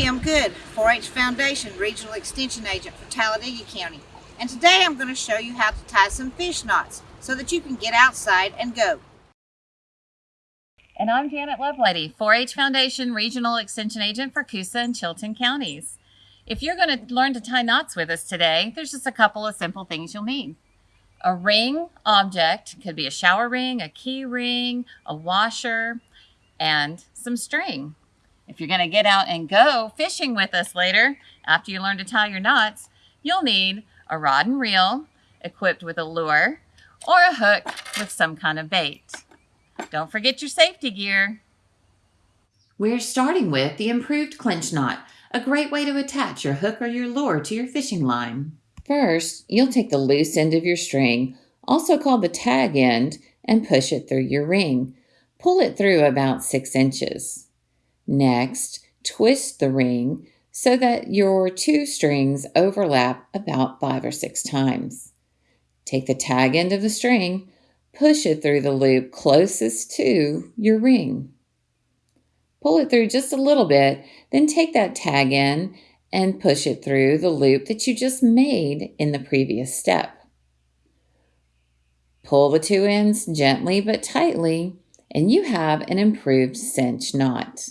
Kim Good, 4-H Foundation Regional Extension Agent for Talladega County. And today I'm going to show you how to tie some fish knots so that you can get outside and go. And I'm Janet Lovelady, 4-H Foundation Regional Extension Agent for Coosa and Chilton counties. If you're going to learn to tie knots with us today, there's just a couple of simple things you'll need. A ring object, could be a shower ring, a key ring, a washer, and some string. If you're going to get out and go fishing with us later, after you learn to tie your knots, you'll need a rod and reel equipped with a lure or a hook with some kind of bait. Don't forget your safety gear. We're starting with the improved clinch knot, a great way to attach your hook or your lure to your fishing line. First, you'll take the loose end of your string, also called the tag end, and push it through your ring. Pull it through about six inches. Next, twist the ring so that your two strings overlap about five or six times. Take the tag end of the string, Push it through the loop closest to your ring. Pull it through just a little bit, then take that tag end and push it through the loop that you just made in the previous step. Pull the two ends gently but tightly, and you have an improved clinch knot.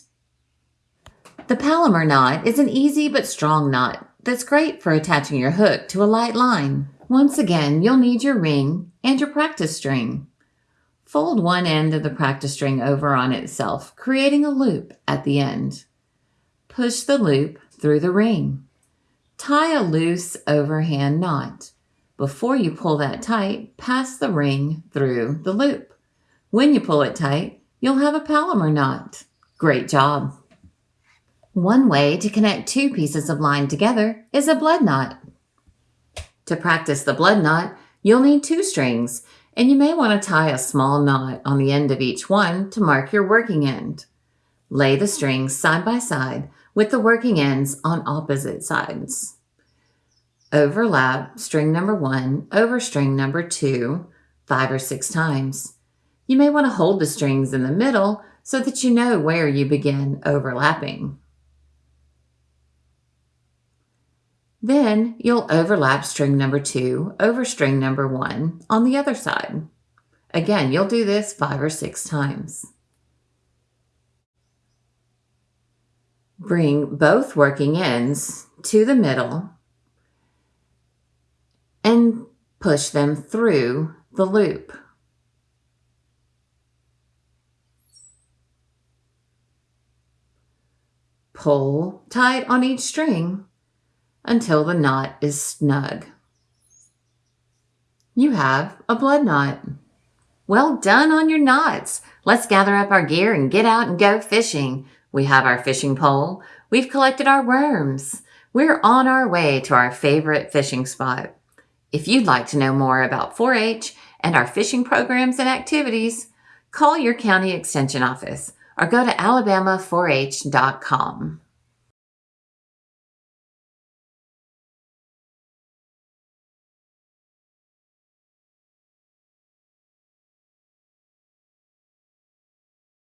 The Palomar knot is an easy but strong knot that's great for attaching your hook to a light line. Once again, you'll need your ring and your practice string. Fold one end of the practice string over on itself, creating a loop at the end. Push the loop through the ring. Tie a loose overhand knot. Before you pull that tight, pass the ring through the loop. When you pull it tight, you'll have a Palomar knot. Great job! One way to connect two pieces of line together is a blood knot. To practice the blood knot, you'll need two strings, and you may want to tie a small knot on the end of each one to mark your working end. Lay the strings side by side with the working ends on opposite sides. Overlap string number one over string number two five or six times. You may want to hold the strings in the middle so that you know where you begin overlapping. Then you'll overlap string number two over string number one on the other side. Again, you'll do this five or six times. Bring both working ends to the middle and push them through the loop. Pull tight on each string until the knot is snug. You have a blood knot. Well done on your knots. Let's gather up our gear and get out and go fishing. We have our fishing pole. We've collected our worms. We're on our way to our favorite fishing spot. If you'd like to know more about 4-H and our fishing programs and activities, call your county extension office or go to alabama4h.com.